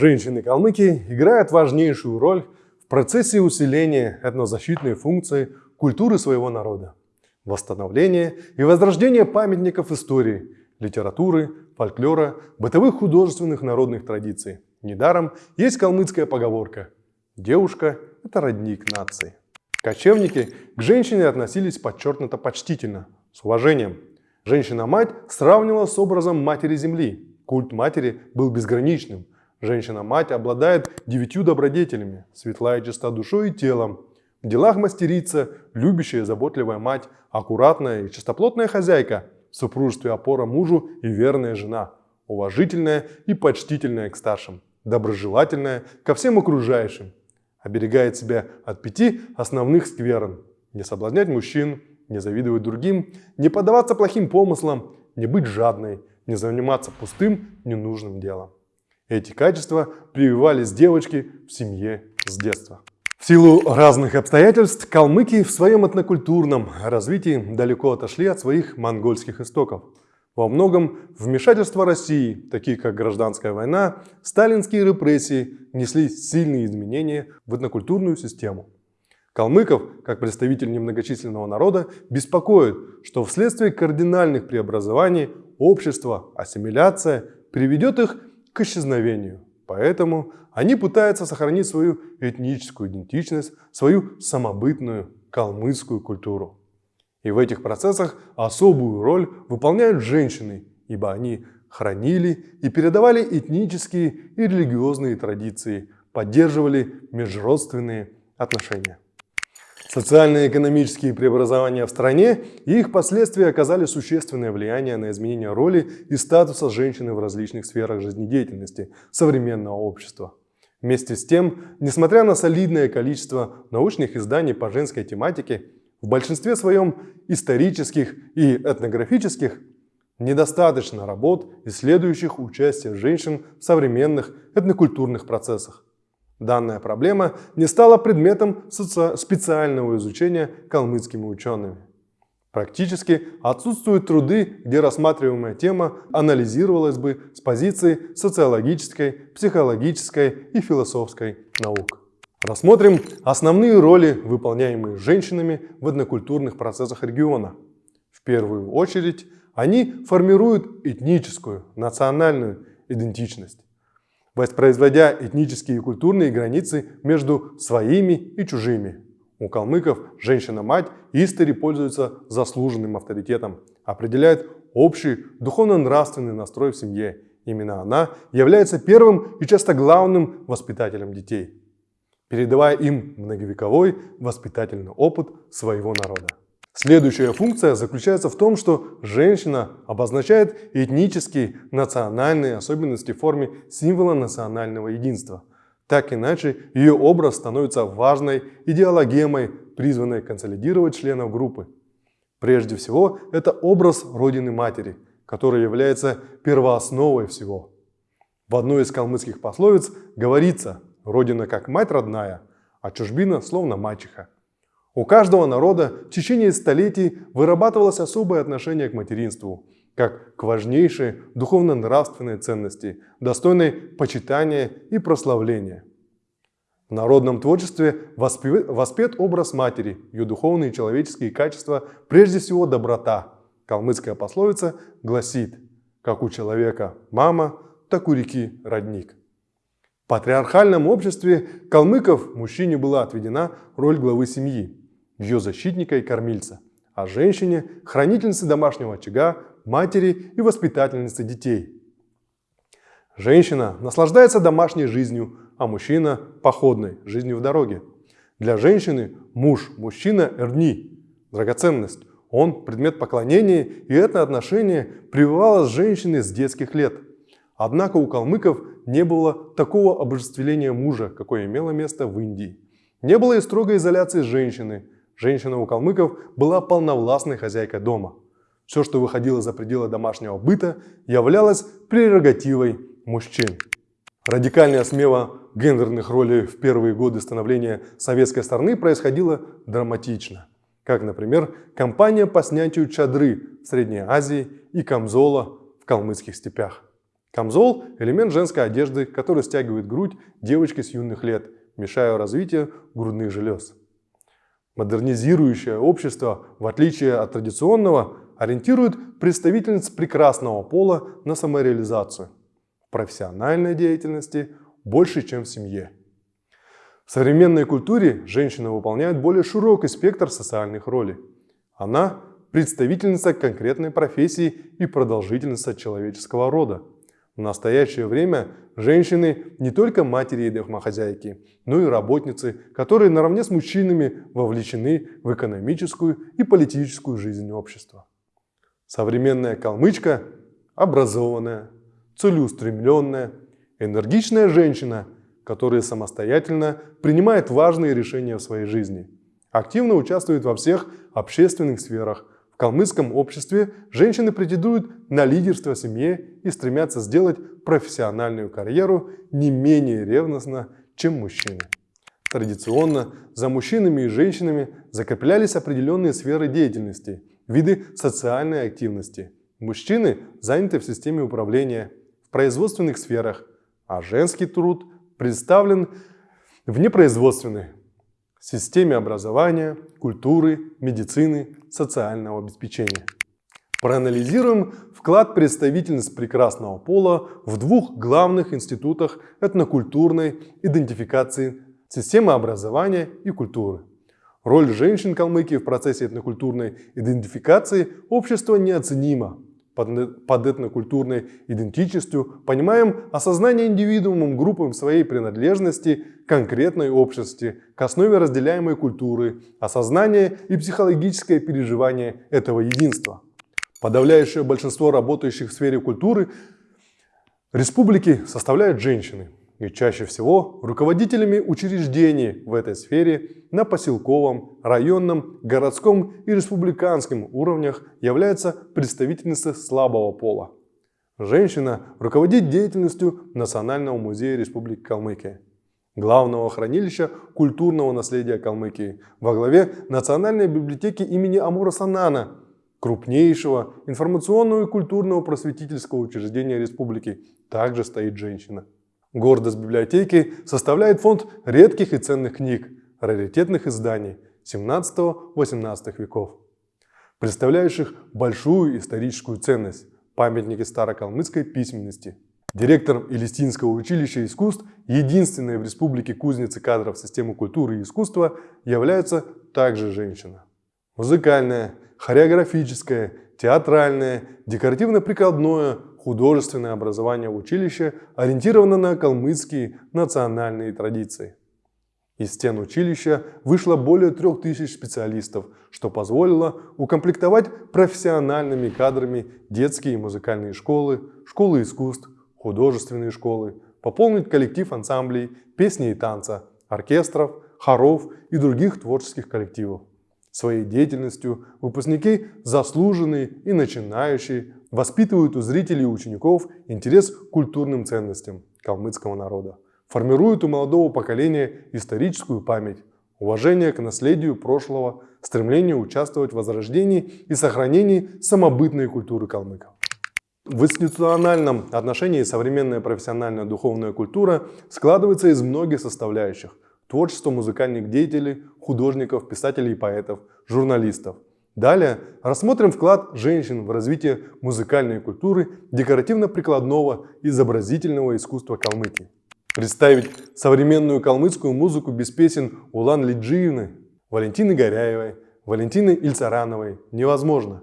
женщины-калмыки играют важнейшую роль в процессе усиления этнозащитной функции культуры своего народа, восстановления и возрождения памятников истории, литературы, фольклора, бытовых художественных народных традиций. Недаром есть калмыцкая поговорка «Девушка – это родник нации». Кочевники к женщине относились подчеркнуто почтительно, с уважением. Женщина-мать сравнивала с образом матери земли. Культ матери был безграничным. Женщина-мать обладает девятью добродетелями, светлая чиста душой и телом. В делах мастерица, любящая, заботливая мать, аккуратная и чистоплотная хозяйка, в супружестве опора мужу и верная жена, уважительная и почтительная к старшим, доброжелательная ко всем окружающим, оберегает себя от пяти основных скверн. Не соблазнять мужчин, не завидовать другим, не поддаваться плохим помыслам, не быть жадной, не заниматься пустым, ненужным делом. Эти качества прививались девочки в семье с детства. В силу разных обстоятельств калмыки в своем этнокультурном развитии далеко отошли от своих монгольских истоков. Во многом вмешательства России, такие как гражданская война, сталинские репрессии, внесли сильные изменения в этнокультурную систему. Калмыков, как представитель немногочисленного народа, беспокоит, что вследствие кардинальных преобразований общество, ассимиляция приведет их к исчезновению. Поэтому они пытаются сохранить свою этническую идентичность, свою самобытную калмыцкую культуру. И в этих процессах особую роль выполняют женщины, ибо они хранили и передавали этнические и религиозные традиции, поддерживали межродственные отношения. Социально-экономические преобразования в стране и их последствия оказали существенное влияние на изменение роли и статуса женщины в различных сферах жизнедеятельности современного общества. Вместе с тем, несмотря на солидное количество научных изданий по женской тематике, в большинстве своем исторических и этнографических недостаточно работ, исследующих участие женщин в современных этнокультурных процессах. Данная проблема не стала предметом специального изучения калмыцкими учеными. Практически отсутствуют труды, где рассматриваемая тема анализировалась бы с позиции социологической, психологической и философской наук. Рассмотрим основные роли, выполняемые женщинами в этнокультурных процессах региона. В первую очередь, они формируют этническую, национальную идентичность, воспроизводя этнические и культурные границы между своими и чужими. У калмыков женщина-мать истори пользуется заслуженным авторитетом, определяет общий духовно-нравственный настрой в семье. Именно она является первым и часто главным воспитателем детей передавая им многовековой воспитательный опыт своего народа. Следующая функция заключается в том, что женщина обозначает этнические, национальные особенности в форме символа национального единства. Так иначе ее образ становится важной идеологемой, призванной консолидировать членов группы. Прежде всего, это образ Родины-Матери, который является первоосновой всего. В одной из калмыцких пословиц говорится – Родина как мать родная, а чужбина словно мачеха. У каждого народа в течение столетий вырабатывалось особое отношение к материнству, как к важнейшей духовно-нравственной ценности, достойной почитания и прославления. В народном творчестве воспет образ матери, ее духовные и человеческие качества, прежде всего доброта. Калмыцкая пословица гласит, как у человека мама, так у реки родник патриархальном обществе калмыков мужчине была отведена роль главы семьи, ее защитника и кормильца, а женщине – хранительницы домашнего очага, матери и воспитательницы детей. Женщина наслаждается домашней жизнью, а мужчина – походной, жизнью в дороге. Для женщины муж, мужчина – эрни, драгоценность. Он – предмет поклонения, и это отношение прививалось женщине с детских лет – Однако у калмыков не было такого обожествления мужа, какое имело место в Индии. Не было и строгой изоляции женщины. Женщина у калмыков была полновластной хозяйкой дома. Все, что выходило за пределы домашнего быта, являлось прерогативой мужчин. Радикальная смена гендерных ролей в первые годы становления советской страны происходила драматично. Как, например, кампания по снятию чадры в Средней Азии и камзола в калмыцких степях. Камзол – элемент женской одежды, который стягивает грудь девочки с юных лет, мешая развитию грудных желез. Модернизирующее общество, в отличие от традиционного, ориентирует представительниц прекрасного пола на самореализацию. В профессиональной деятельности больше, чем в семье. В современной культуре женщина выполняет более широкий спектр социальных ролей. Она – представительница конкретной профессии и продолжительница человеческого рода. В настоящее время женщины не только матери и домохозяйки, но и работницы, которые наравне с мужчинами вовлечены в экономическую и политическую жизнь общества. Современная калмычка – образованная, целеустремленная, энергичная женщина, которая самостоятельно принимает важные решения в своей жизни, активно участвует во всех общественных сферах, калмыцком обществе женщины претендуют на лидерство в семье и стремятся сделать профессиональную карьеру не менее ревностно, чем мужчины. Традиционно за мужчинами и женщинами закреплялись определенные сферы деятельности, виды социальной активности. Мужчины заняты в системе управления, в производственных сферах, а женский труд представлен в непроизводственной системе образования, культуры, медицины, социального обеспечения. Проанализируем вклад представительниц прекрасного пола в двух главных институтах этнокультурной идентификации системы образования и культуры. Роль женщин Калмыкии в процессе этнокультурной идентификации общества неоценима под этнокультурной идентичностью понимаем осознание индивидуумом группам своей принадлежности конкретной общности к основе разделяемой культуры, осознание и психологическое переживание этого единства. Подавляющее большинство работающих в сфере культуры республики составляют женщины – и чаще всего руководителями учреждений в этой сфере на поселковом, районном, городском и республиканском уровнях является представительница слабого пола. Женщина руководит деятельностью Национального музея Республики Калмыкия, главного хранилища культурного наследия Калмыкии, во главе Национальной библиотеки имени Амура Санана, крупнейшего информационного и культурного просветительского учреждения республики, также стоит женщина. Гордость библиотеки составляет фонд редких и ценных книг, раритетных изданий 17-18 веков, представляющих большую историческую ценность, памятники старокалмыцкой письменности. Директором Элистинского училища искусств, единственной в республике кузницы кадров системы культуры и искусства, является также женщина. Музыкальное, хореографическое, театральное, декоративно-прикладное, художественное образование в училище ориентировано на калмыцкие национальные традиции. Из стен училища вышло более трех тысяч специалистов, что позволило укомплектовать профессиональными кадрами детские и музыкальные школы, школы искусств, художественные школы, пополнить коллектив ансамблей, песни и танца, оркестров, хоров и других творческих коллективов. Своей деятельностью выпускники заслуженные и начинающие воспитывают у зрителей и учеников интерес к культурным ценностям калмыцкого народа, формируют у молодого поколения историческую память, уважение к наследию прошлого, стремление участвовать в возрождении и сохранении самобытной культуры калмыков. В институциональном отношении современная профессиональная духовная культура складывается из многих составляющих – творчество музыкальных деятелей, художников, писателей и поэтов, журналистов. Далее рассмотрим вклад женщин в развитие музыкальной культуры, декоративно-прикладного, изобразительного искусства Калмыкии. Представить современную калмыцкую музыку без песен Улан Лиджиевны, Валентины Горяевой, Валентины Ильцарановой невозможно,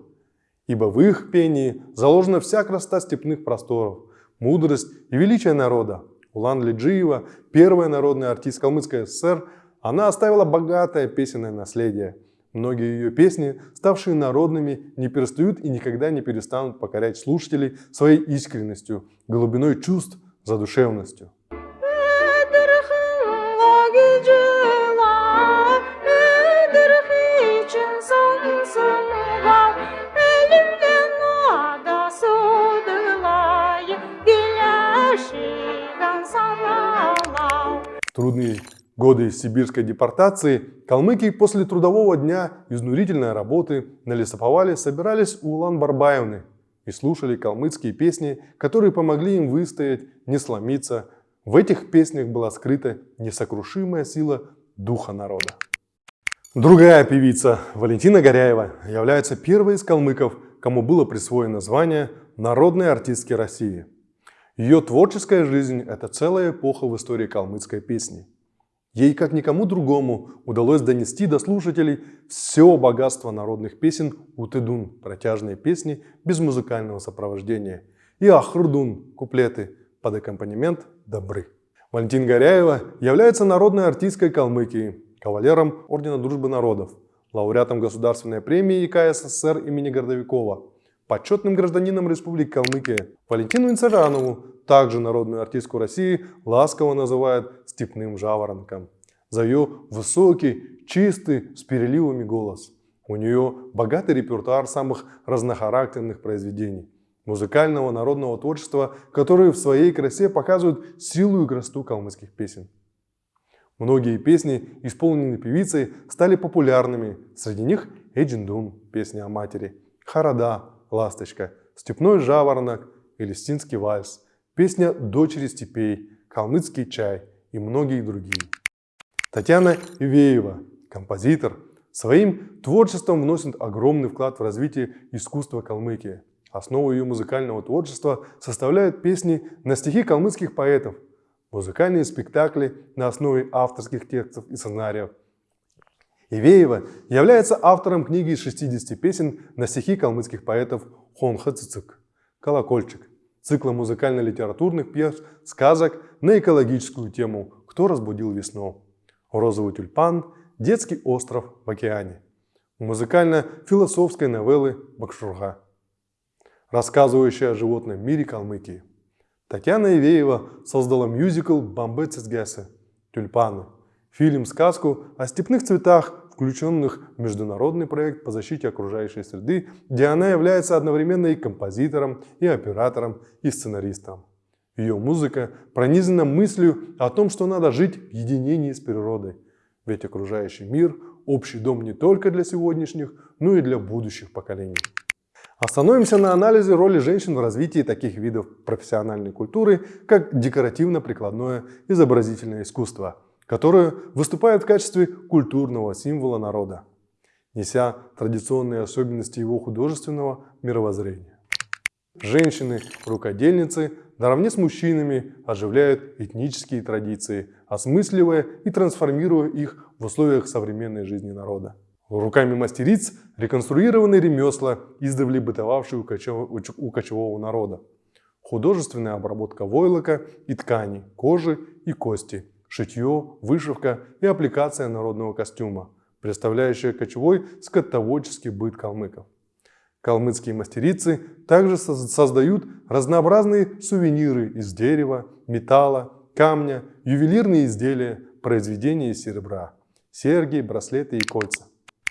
ибо в их пении заложена вся красота степных просторов, мудрость и величие народа, Улан Лиджиева, первая народная артист Калмыцкой ССР, она оставила богатое песенное наследие. Многие ее песни, ставшие народными, не перестают и никогда не перестанут покорять слушателей своей искренностью, глубиной чувств, задушевностью. трудные годы сибирской депортации, калмыки после трудового дня изнурительной работы на лесоповале собирались у Улан-Барбаевны и слушали калмыцкие песни, которые помогли им выстоять, не сломиться. В этих песнях была скрыта несокрушимая сила духа народа. Другая певица, Валентина Горяева, является первой из калмыков, кому было присвоено звание «Народной артистки России». Ее творческая жизнь – это целая эпоха в истории калмыцкой песни. Ей, как никому другому, удалось донести до слушателей все богатство народных песен Утыдун – протяжные песни без музыкального сопровождения, и Ахрдун – куплеты под аккомпанемент добры. Валентин Горяева является народной артисткой Калмыкии, кавалером Ордена Дружбы Народов, лауреатом Государственной премии ИК СССР имени Гордовикова, почетным гражданином Республики Калмыкия. Валентину Инцаранову, также народную артистку России, ласково называют «степным жаворонком» за ее высокий, чистый, с переливами голос. У нее богатый репертуар самых разнохарактерных произведений музыкального народного творчества, которые в своей красе показывают силу и красоту калмыцких песен. Многие песни, исполненные певицей, стали популярными. Среди них Эджиндун, песня о матери, Харада, ласточка, степной жаворонок и листинский вальс, песня «Дочери степей», калмыцкий чай и многие другие. Татьяна Ивеева, композитор, своим творчеством вносит огромный вклад в развитие искусства Калмыкии. Основу ее музыкального творчества составляют песни на стихи калмыцких поэтов, музыкальные спектакли на основе авторских текстов и сценариев. Ивеева является автором книги из 60 песен на стихи калмыцких поэтов Хонха Цицик, «Колокольчик», цикла музыкально-литературных пьес, сказок на экологическую тему «Кто разбудил весну», «Розовый тюльпан», «Детский остров в океане», музыкально-философской новеллы «Бакшурга», рассказывающая о животном мире Калмыкии. Татьяна Ивеева создала мюзикл «Бамбе Цицгесы» «Тюльпаны», фильм-сказку о степных цветах, включенных в международный проект по защите окружающей среды, где она является одновременно и композитором, и оператором, и сценаристом. Ее музыка пронизана мыслью о том, что надо жить в единении с природой, ведь окружающий мир – общий дом не только для сегодняшних, но и для будущих поколений. Остановимся на анализе роли женщин в развитии таких видов профессиональной культуры, как декоративно-прикладное изобразительное искусство, которое выступает в качестве культурного символа народа, неся традиционные особенности его художественного мировоззрения. Женщины-рукодельницы наравне с мужчинами оживляют этнические традиции, осмысливая и трансформируя их в условиях современной жизни народа. Руками мастериц реконструированы ремесла, издавна бытовавшие у кочевого народа. Художественная обработка войлока и ткани, кожи и кости, шитье, вышивка и аппликация народного костюма, представляющая кочевой скотоводческий быт калмыков. Калмыцкие мастерицы также создают разнообразные сувениры из дерева, металла, камня, ювелирные изделия, произведения из серебра, серьги, браслеты и кольца.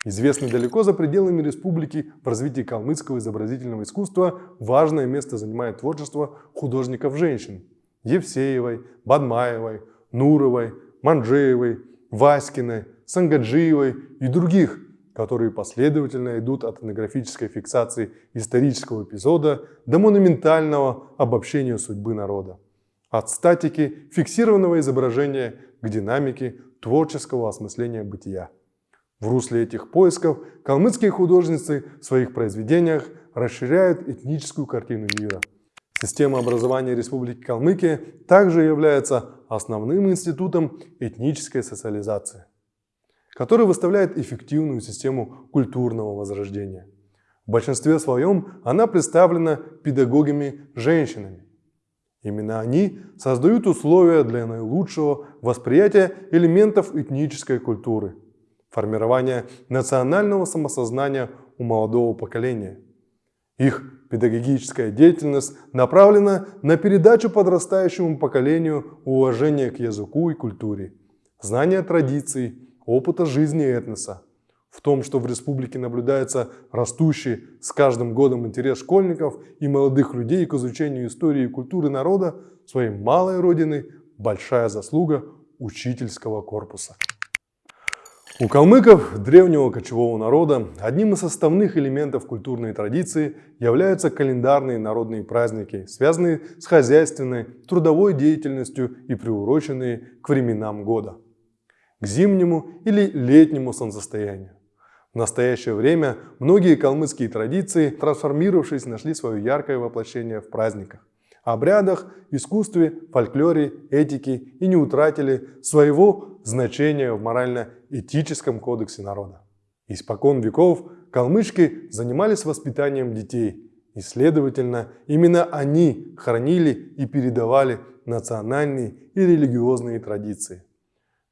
Известный далеко за пределами республики в развитии калмыцкого изобразительного искусства важное место занимает творчество художников-женщин Евсеевой, Бадмаевой, Нуровой, Манджеевой, Васькиной, Сангаджиевой и других, которые последовательно идут от этнографической фиксации исторического эпизода до монументального обобщения судьбы народа. От статики фиксированного изображения к динамике творческого осмысления бытия. В русле этих поисков калмыцкие художницы в своих произведениях расширяют этническую картину мира. Система образования Республики Калмыкия также является основным институтом этнической социализации, который выставляет эффективную систему культурного возрождения. В большинстве своем она представлена педагогами-женщинами. Именно они создают условия для наилучшего восприятия элементов этнической культуры – формирования национального самосознания у молодого поколения. Их педагогическая деятельность направлена на передачу подрастающему поколению уважения к языку и культуре, знания традиций, опыта жизни этноса. В том, что в республике наблюдается растущий с каждым годом интерес школьников и молодых людей к изучению истории и культуры народа своей малой родины, большая заслуга учительского корпуса. У калмыков, древнего кочевого народа, одним из составных элементов культурной традиции являются календарные народные праздники, связанные с хозяйственной, трудовой деятельностью и приуроченные к временам года, к зимнему или летнему солнцестоянию. В настоящее время многие калмыцкие традиции, трансформировавшись, нашли свое яркое воплощение в праздниках обрядах, искусстве, фольклоре, этике и не утратили своего значения в морально-этическом кодексе народа. Испокон веков калмычки занимались воспитанием детей, и, следовательно, именно они хранили и передавали национальные и религиозные традиции.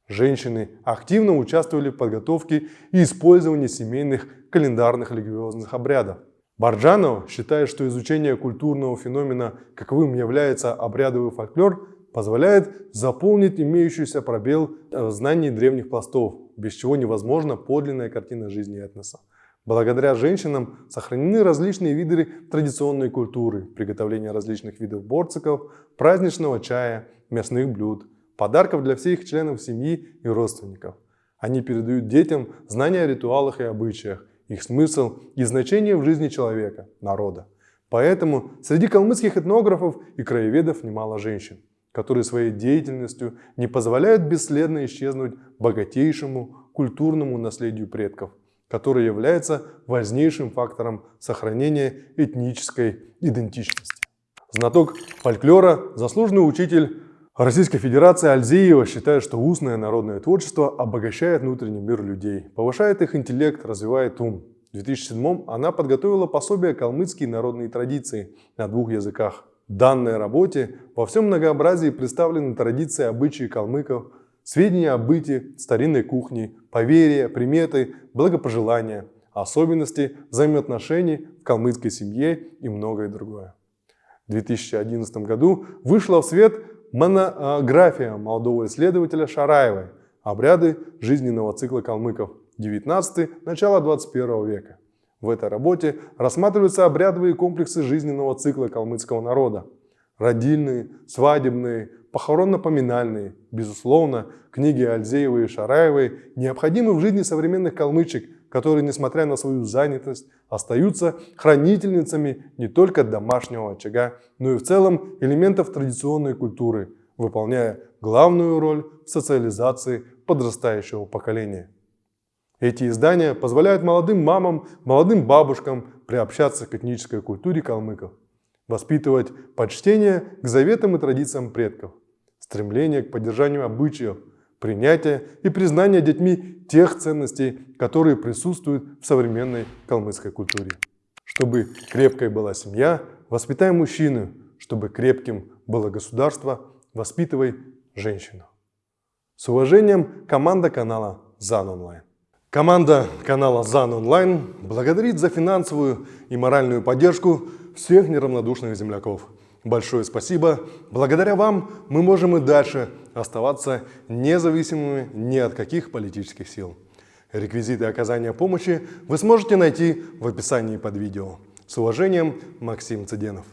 Женщины активно участвовали в подготовке и использовании семейных календарных религиозных обрядов. Барджанов считает, что изучение культурного феномена, каковым является обрядовый фольклор, позволяет заполнить имеющийся пробел в знании древних пластов, без чего невозможна подлинная картина жизни этноса. Благодаря женщинам сохранены различные виды традиционной культуры, приготовления различных видов борциков, праздничного чая, мясных блюд, подарков для всех членов семьи и родственников. Они передают детям знания о ритуалах и обычаях, их смысл и значение в жизни человека, народа. Поэтому среди калмыцких этнографов и краеведов немало женщин, которые своей деятельностью не позволяют бесследно исчезнуть богатейшему культурному наследию предков, которое является важнейшим фактором сохранения этнической идентичности. Знаток фольклора, заслуженный учитель Российская Федерация Альзеева считает, что устное народное творчество обогащает внутренний мир людей, повышает их интеллект, развивает ум. В 2007 она подготовила пособие «Калмыцкие народные традиции» на двух языках. В данной работе во всем многообразии представлены традиции обычаи калмыков, сведения о быте, старинной кухне, поверья, приметы, благопожелания, особенности взаимоотношений в калмыцкой семье и многое другое. В 2011 году вышла в свет Монография молодого исследователя Шараевой «Обряды жизненного цикла калмыков. 19 начало 21 века». В этой работе рассматриваются обрядовые комплексы жизненного цикла калмыцкого народа. Родильные, свадебные, похоронно-поминальные. Безусловно, книги Альзеевой и Шараевой необходимы в жизни современных калмычек, которые, несмотря на свою занятость, остаются хранительницами не только домашнего очага, но и в целом элементов традиционной культуры, выполняя главную роль в социализации подрастающего поколения. Эти издания позволяют молодым мамам, молодым бабушкам приобщаться к этнической культуре калмыков, воспитывать почтение к заветам и традициям предков, стремление к поддержанию обычаев, принятия и признания детьми тех ценностей, которые присутствуют в современной калмыцкой культуре. Чтобы крепкой была семья, воспитай мужчину, чтобы крепким было государство, воспитывай женщину. С уважением, команда канала ЗАН Онлайн. Команда канала ЗАН Онлайн благодарит за финансовую и моральную поддержку всех неравнодушных земляков. Большое спасибо. Благодаря вам мы можем и дальше оставаться независимыми ни от каких политических сил. Реквизиты оказания помощи вы сможете найти в описании под видео. С уважением, Максим Цыденов.